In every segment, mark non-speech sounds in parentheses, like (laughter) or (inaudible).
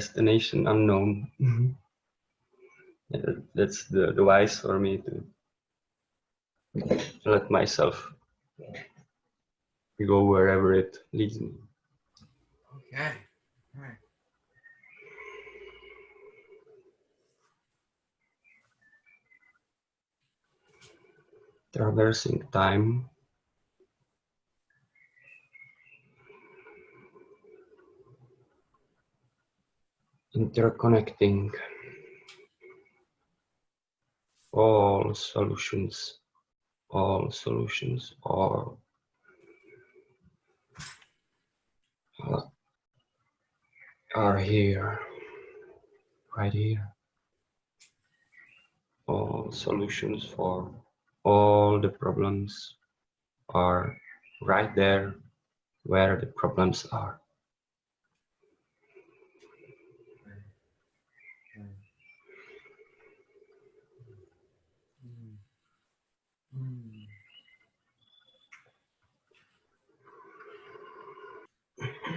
Destination unknown. Mm-hmm. yeah, that's the device for me to let myself go wherever it leads me. Okay. All right. Traversing time. Interconnecting all solutions, all solutions, all uh, are here, right here. All solutions for all the problems are right there where the problems are.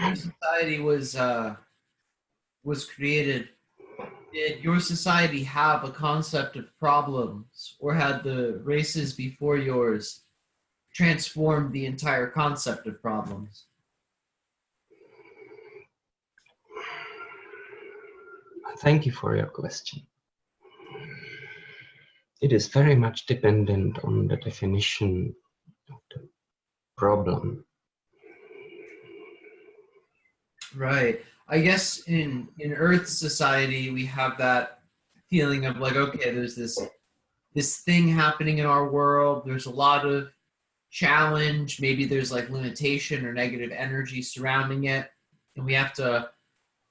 When society was uh, was created, did your society have a concept of problems, or had the races before yours transformed the entire concept of problems? Thank you for your question. It is very much dependent on the definition of the problem. Right. I guess in in Earth society we have that feeling of like, okay, there's this this thing happening in our world. There's a lot of challenge. Maybe there's like limitation or negative energy surrounding it, and we have to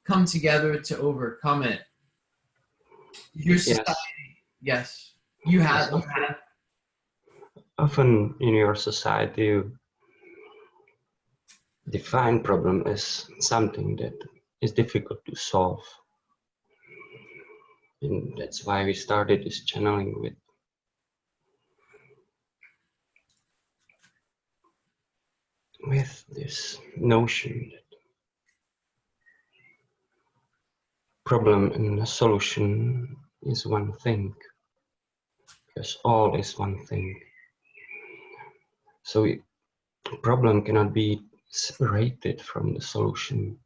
come together to overcome it. Your society, yes, you have. Yes, often, often in your society, define problem as something that is difficult to solve. And that's why we started this channeling with with this notion that problem and solution is one thing because all is one thing so it, problem cannot be separated from the solution.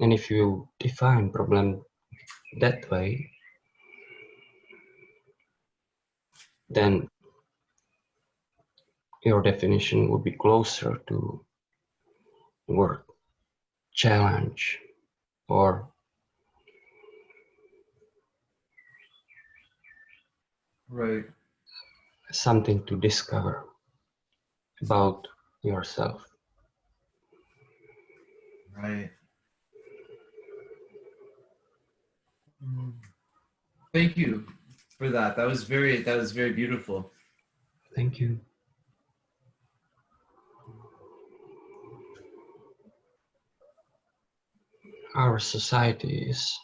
And if you define problem that way, then your definition would be closer to word challenge or right. something to discover about yourself right mm. Thank you for that. That was very that was very beautiful. Thank you. Our society is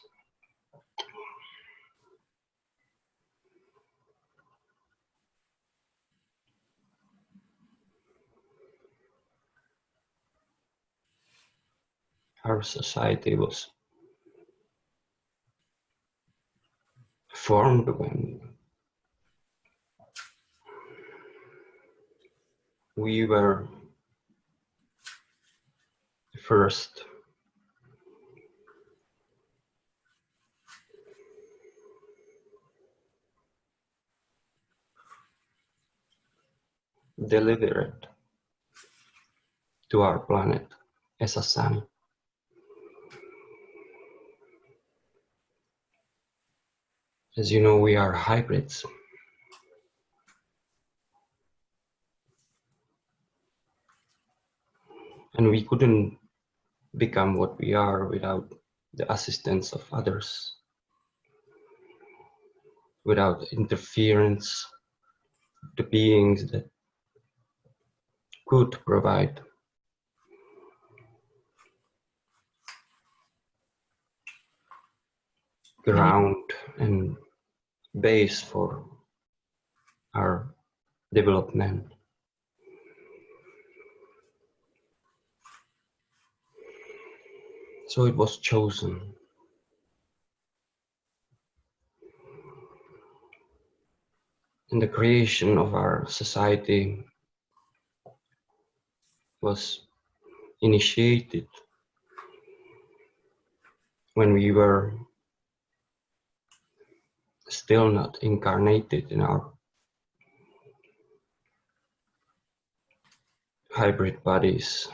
our society was formed when we were first delivered to our planet as a sun. As you know, we are hybrids. And we couldn't become what we are without the assistance of others, without interference, the beings that could provide ground and base for our development. So it was chosen. And the creation of our society was initiated when we were still not incarnated in our hybrid bodies.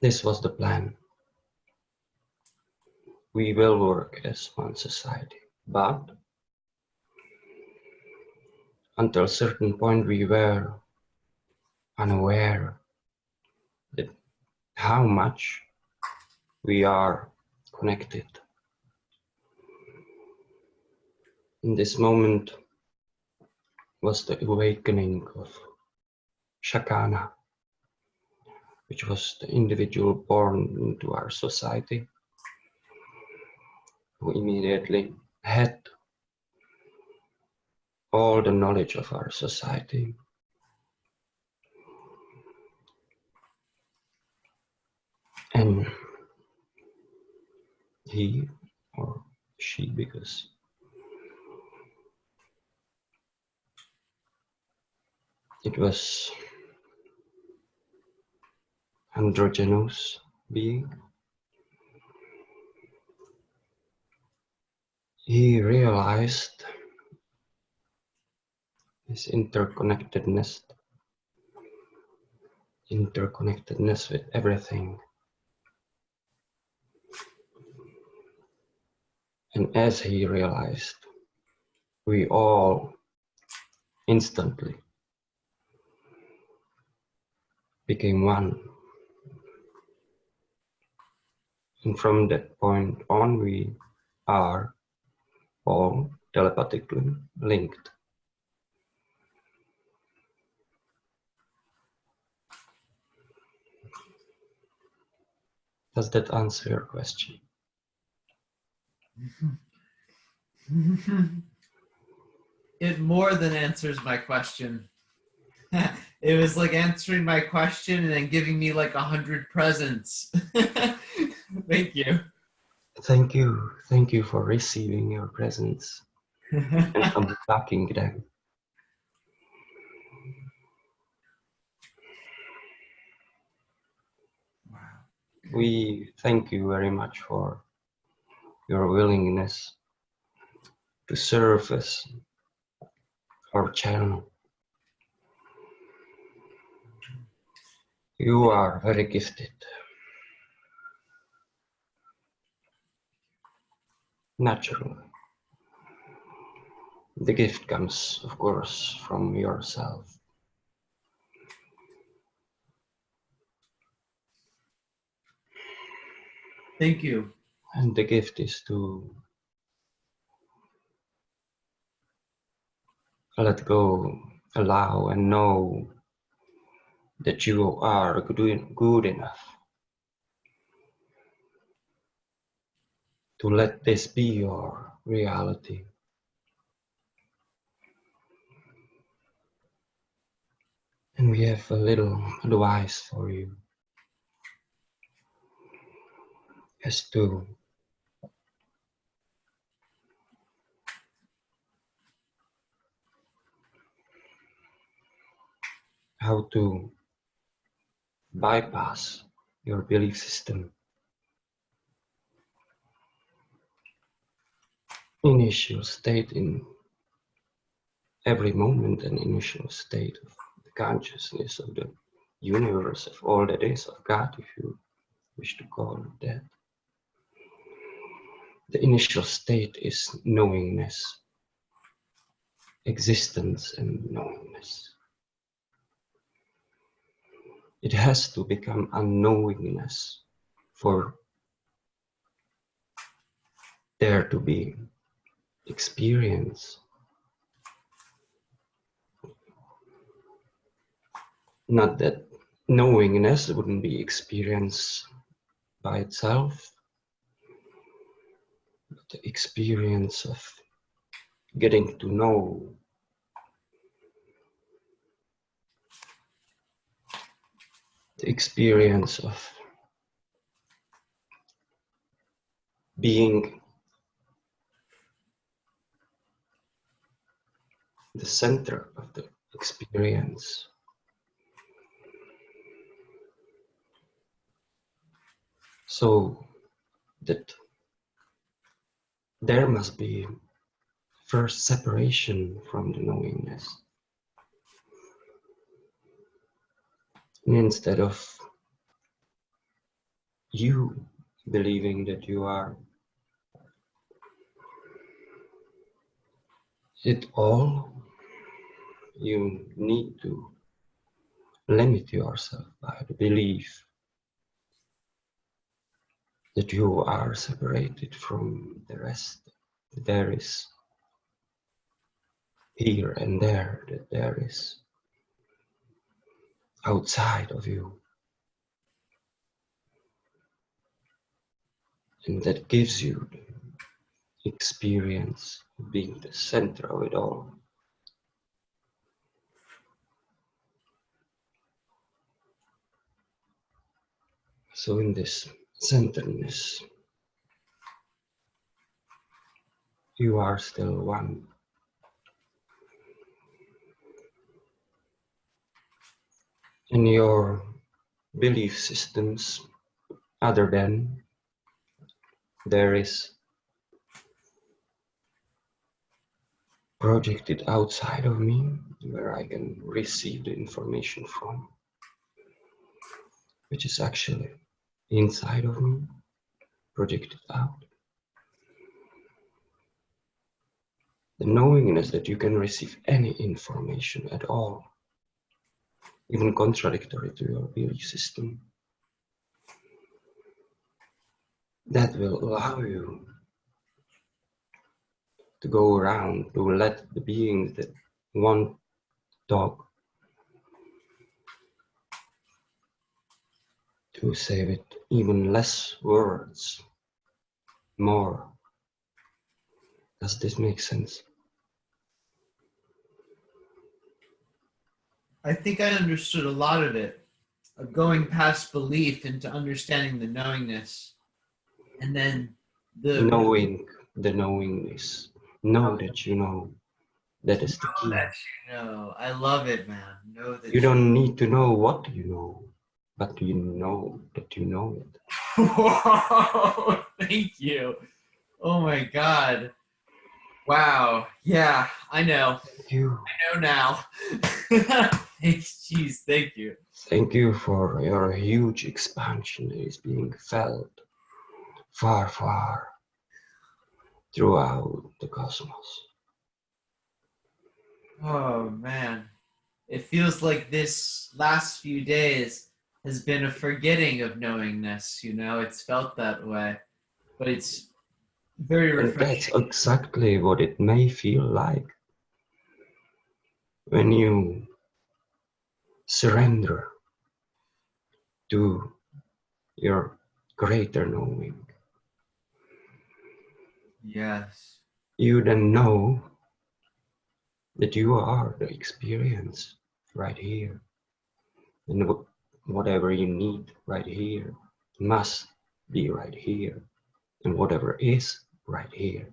This was the plan. We will work as one society, but until a certain point we were unaware that how much we are connected. In this moment was the awakening of Shakana, which was the individual born into our society, who immediately had all the knowledge of our society. And he or she, because it was androgynous being. He realized his interconnectedness, interconnectedness with everything. And as he realized, we all instantly became one. And from that point on, we are all telepathically linked. Does that answer your question? (laughs) it more than answers my question. (laughs) it was like answering my question and then giving me like a hundred presents. (laughs) Thank you. Thank you. Thank you for receiving your presents and unpacking them. wow. We thank you very much for your willingness to serve as our channel. You are very gifted. Naturally. The gift comes, of course, from yourself. Thank you. And the gift is to let go, allow, and know that you are good, good enough to let this be your reality. And we have a little advice for you as to how to bypass your belief system. Initial state in every moment, an initial state of the consciousness of the universe, of all that is, of God, if you wish to call it that. The initial state is knowingness, existence and knowingness it has to become unknowingness for there to be experience. Not that knowingness wouldn't be experience by itself, but the experience of getting to know the experience of being the center of the experience. So that there must be first separation from the knowingness. Instead of you believing that you are it all, you need to limit yourself by the belief that you are separated from the rest. That There is here and there, that there is outside of you. And that gives you the experience of being the center of it all. So in this centeredness, you are still one. In your belief systems, other than there is projected outside of me where I can receive the information from, which is actually inside of me, projected out. The knowingness that you can receive any information at all, even contradictory to your belief system, that will allow you to go around to let the beings that want talk to say with even less words, more. Does this make sense? I think I understood a lot of it, of going past belief into understanding the knowingness, and then the knowing the knowingness. Know that you know. That is the key. that you know. I love it, man. Know that You don't need to know what you know, but you know that you know it. (laughs) Whoa, (laughs) thank you. Oh my god. Wow. Yeah, I know. Thank You. I know now. (laughs) Jeez, thank you. Thank you for your huge expansion is being felt far, far throughout the cosmos. Oh man. It feels like this last few days has been a forgetting of knowingness, you know, it's felt that way. But it's very And that's exactly what it may feel like when you surrender to your greater knowing. Yes. You then know that you are the experience right here. And wh- whatever you need right here must be right here. And whatever is right here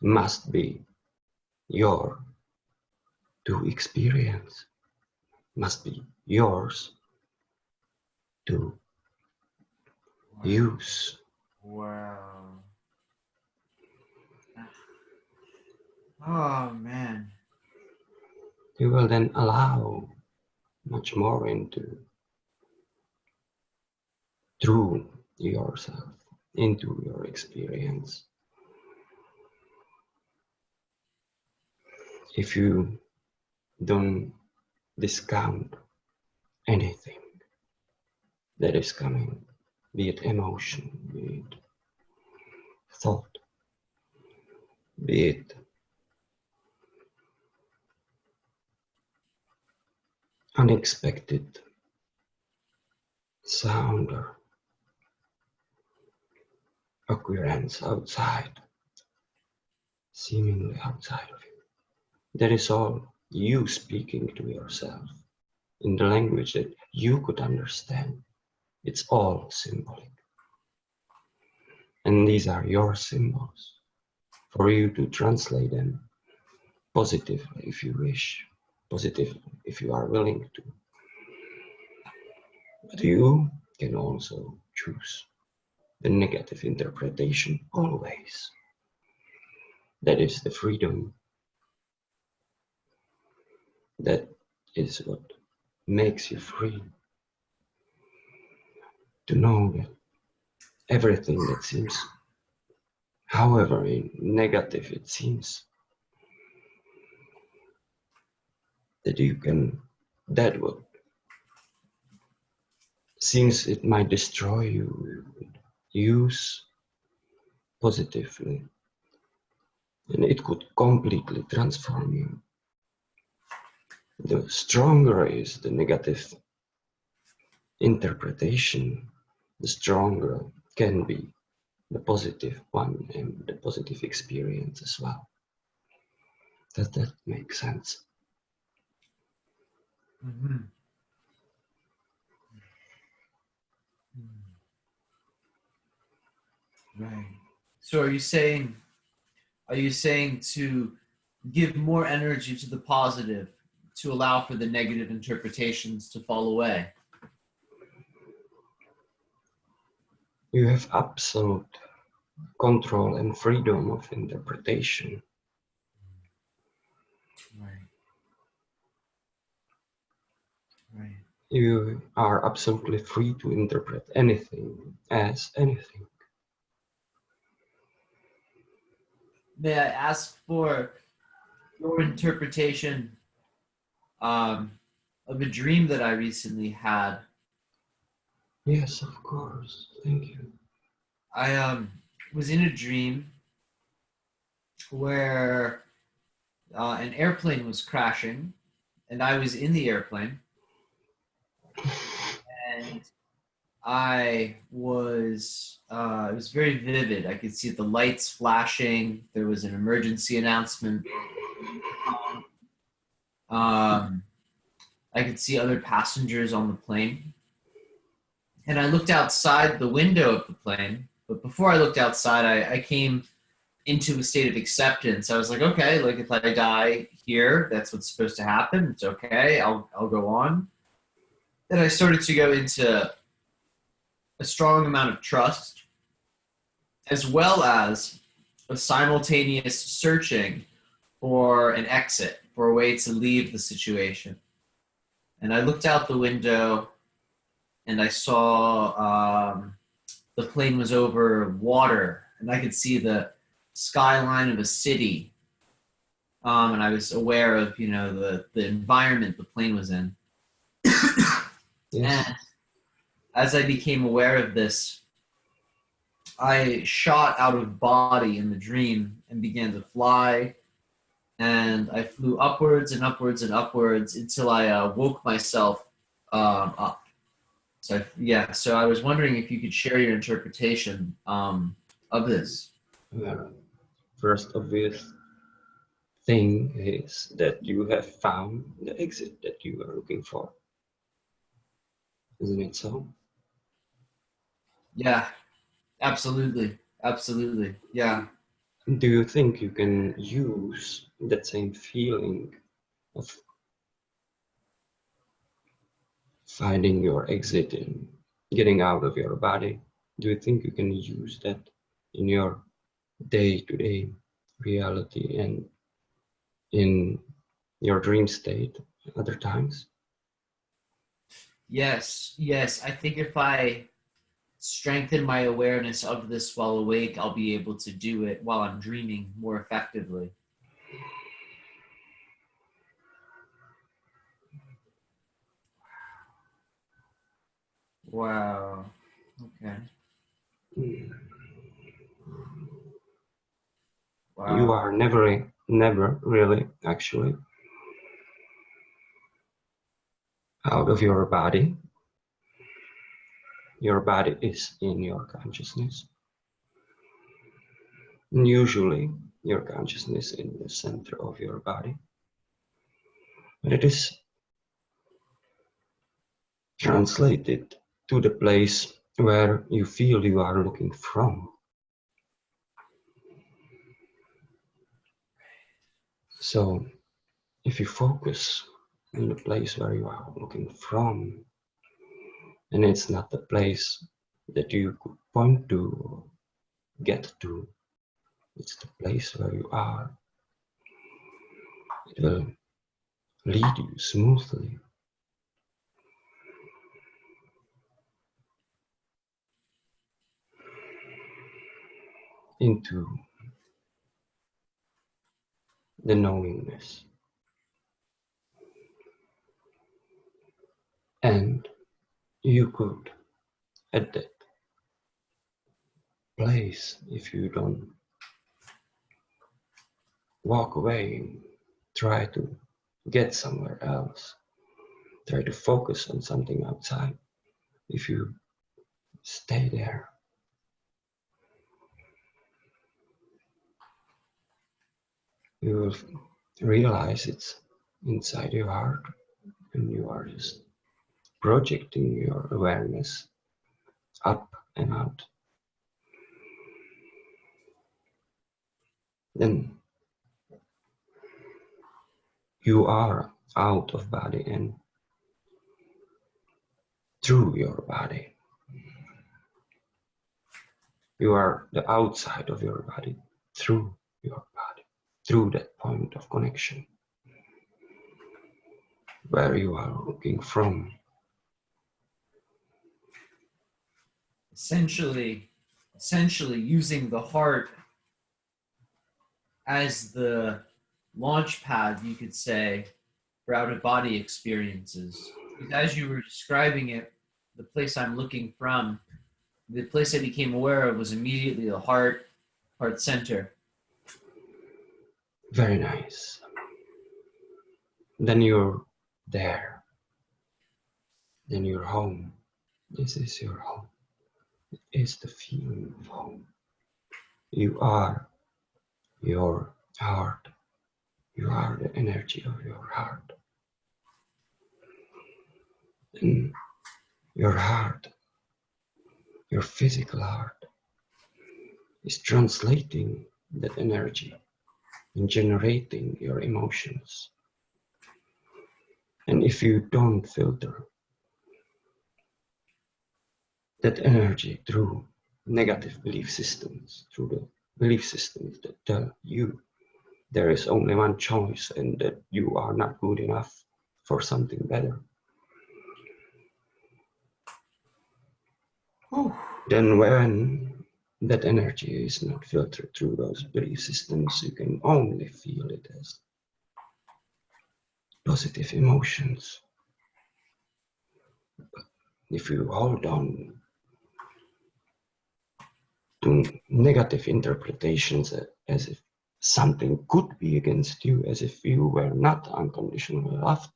must be your to experience, must be yours to use. Wow. Oh man. You will then allow much more into through yourself into your experience. If you don't discount anything that is coming, be it emotion, be it thought, be it unexpected sound or occurrence outside, seemingly outside of you. That is all you speaking to yourself. in the language that you could understand. It's all symbolic. And these are your symbols for you to translate them positively if you wish, positively if you are willing to. But you can also choose the negative interpretation always. That is the freedom. That is what makes you free. To know that everything that seems, however negative it seems, that you can, that what seems it might destroy you, use positively and it could completely transform you. The stronger is the negative interpretation, the stronger can be the positive one and the positive experience as well. Does that make sense? Mm -hmm. Right. So are you saying, are you saying to give more energy to the positive to allow for the negative interpretations to fall away? You have absolute control and freedom of interpretation. Right. Right. You are absolutely free to interpret anything as anything. May I ask for your interpretation um, of a dream that I recently had? Yes, of course. Thank you. I um, was in a dream where uh, an airplane was crashing and I was in the airplane. And I was, uh, it was very vivid. I could see the lights flashing. There was an emergency announcement. Um, I could see other passengers on the plane. And I looked outside the window of the plane. But before I looked outside, I, I came into a state of acceptance. I was like, okay, like if I die here, that's what's supposed to happen. It's okay. I'll, I'll go on. Then I started to go into a strong amount of trust, as well as a simultaneous searching for an exit, for a way to leave the situation. And I looked out the window and I saw um, the plane was over water and I could see the skyline of a city. Um, and I was aware of, you know, the, the environment the plane was in. yes. And as I became aware of this, I shot out of body in the dream and began to fly. And I flew upwards and upwards and upwards until I uh, woke myself um, up. So yeah, so I was wondering if you could share your interpretation um, of this. First obvious thing is that you have found the exit that you are looking for. Isn't it so? Yeah, absolutely. Absolutely. Yeah. Do you think you can use that same feeling of finding your exit and getting out of your body? Do you think you can use that in your day-to-day -day reality and in your dream state other times? Yes, yes. I think if I strengthen my awareness of this while awake, I'll be able to do it while I'm dreaming more effectively. Wow. Okay. Wow. You are never, never really, actually, out of your body your body is in your consciousness. And usually your consciousness in the center of your body. But it is translated to the place where you feel you are looking from. So if you focus in the place where you are looking from, and it's not the place that you could point to or get to, it's the place where you are. It will lead you smoothly into the knowingness. And you could, at that place, if you don't walk away, and try to get somewhere else, try to focus on something outside. If you stay there, you will realize it's inside your heart and you are just projecting your awareness up and out. Then you are out of body and through your body. You are the outside of your body through your body, through that point of connection where you are looking from. Essentially essentially using the heart as the launch pad you could say for out of body experiences as you were describing it the place i'm looking from the place i became aware of was immediately the heart heart center Very nice. Then you're there. Then you're home. This is your home. Is the feeling of home. You are your heart. You are the energy of your heart. And your heart, your physical heart, is translating that energy and generating your emotions. And if you don't filter that energy through negative belief systems, through the belief systems that tell you there is only one choice and that you are not good enough for something better, then when that energy is not filtered through those belief systems, you can only feel it as positive emotions. But if you hold on to negative interpretations as if something could be against you, as if you were not unconditionally loved,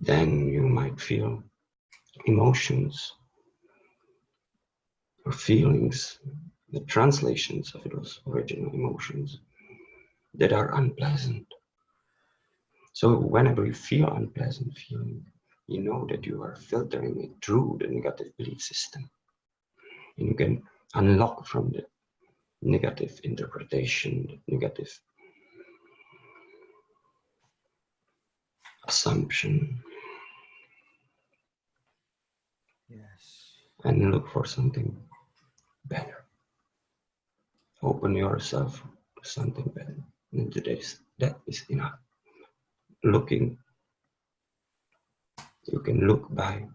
then you might feel emotions or feelings, the translations of those original emotions that are unpleasant. So whenever you feel unpleasant feeling, you know that you are filtering it through the negative belief system. You can unlock from the negative interpretation, the negative assumption, yes and look for something better. Open yourself to something better. And today's that is enough. Looking, you can look by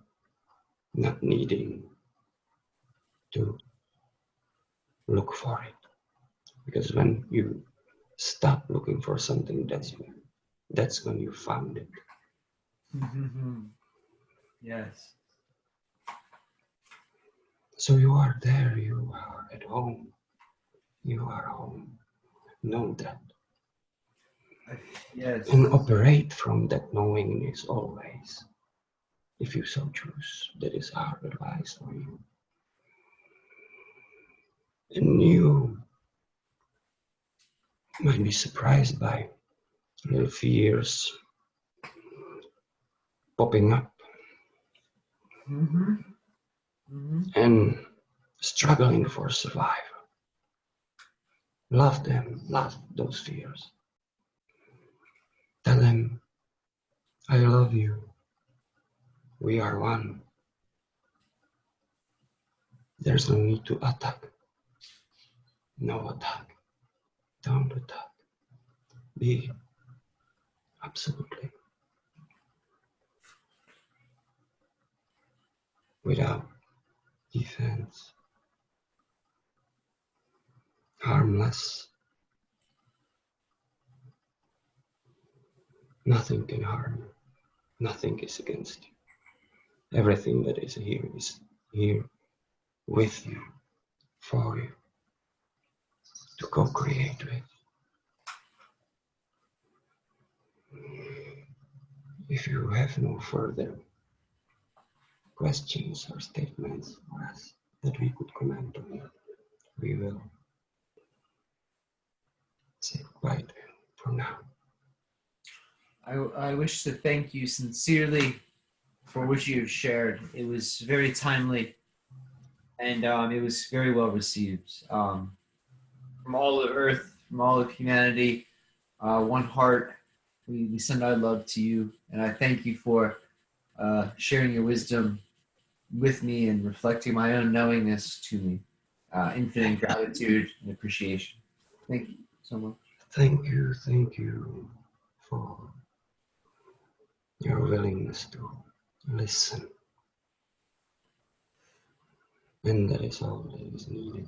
not needing to look for it. Because when you stop looking for something, that's when, that's when you found it. Mm-hmm. yes So you are there, you are at home. You are home. Know that. yes And operate from that knowingness always. If you so choose. That is our advice for you. And you might be surprised by little fears, popping up Mm-hmm. Mm-hmm. and struggling for survival. Love them, love those fears. Tell them, I love you. We are one. There's no need to attack. No attack. Don't attack. Be absolutely without defense, harmless. Nothing can harm you. Nothing is against you. Everything that is here is here with you, for you, to co-create with. If you have no further questions or statements for us that we could comment on, we will say goodbye for now. I, I wish to thank you sincerely for what you have shared. It was very timely and um, it was very well received. Um, from all of Earth, from all of humanity, uh, one heart, we, we send our love to you. And I thank you for uh, sharing your wisdom with me and reflecting my own knowingness to me. Uh, infinite gratitude and appreciation. Thank you so much. Thank you, thank you for your willingness to listen. And that is all that is needed.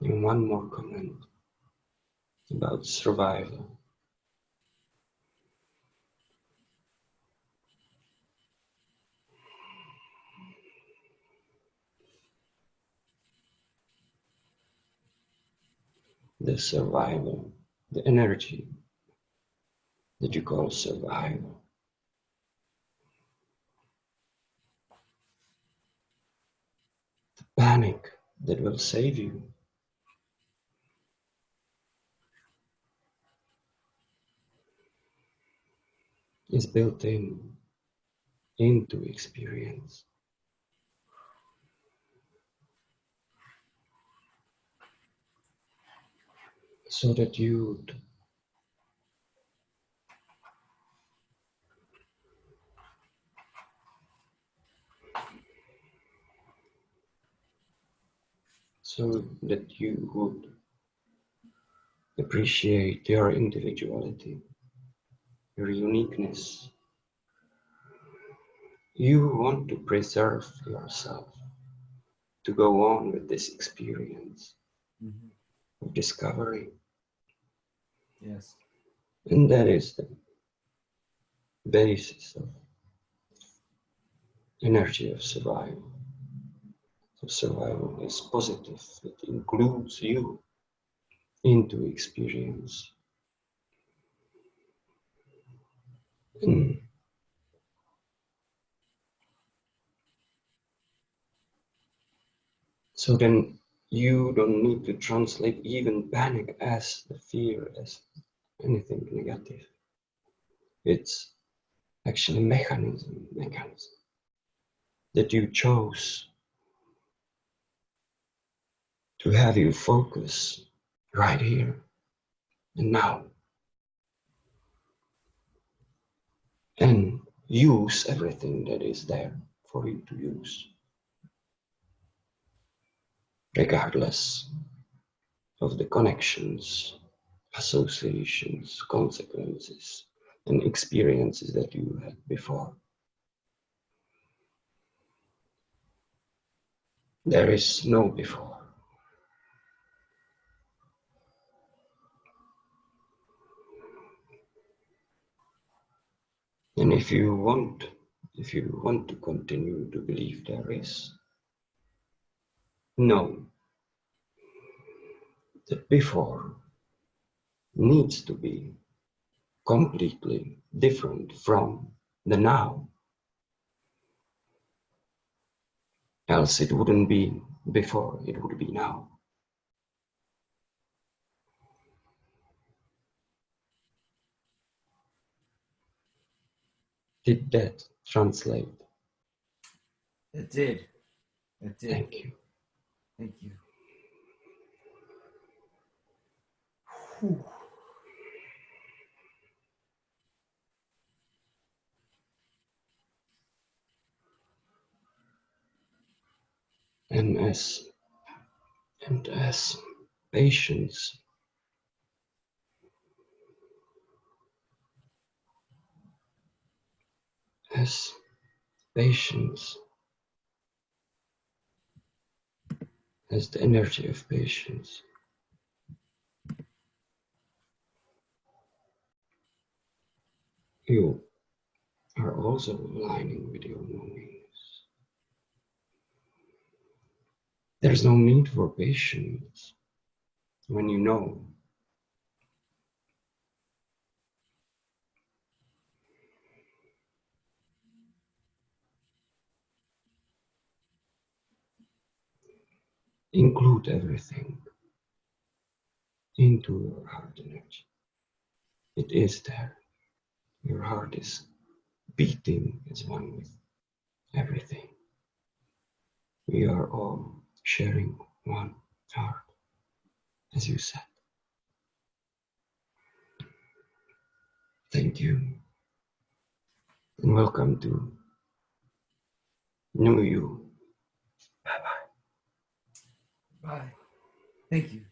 And one more comment about survival. The survival, the energy that you call survival. The panic that will save you. Is built in into experience. So that you would, so that you would appreciate your individuality your uniqueness. You want to preserve yourself to go on with this experience Mhm. of discovery. Yes. And that is the basis of energy of survival. So survival is positive, it includes you into experience. Mm. So then you don't need to translate even panic as the fear as anything negative. It's actually mechanism, mechanism that you chose to have you focus right here and now. And use everything that is there for you to use, regardless of the connections, associations, consequences, and experiences that you had before. There is no before. And if you want, if you want to continue to believe there is, know that before needs to be completely different from the now. else it wouldn't be before, it would be now. Did that translate? It did. It did. Thank you. Thank you. Whew. And as and as patience as patience as the energy of patience. You are also aligning with your knowings there's no need for patience when you know include everything into your heart energy. It is there. Your heart is beating as one with everything. We are all sharing one heart, as you said. Thank you. And welcome to New You. Bye bye. Bye. Thank you.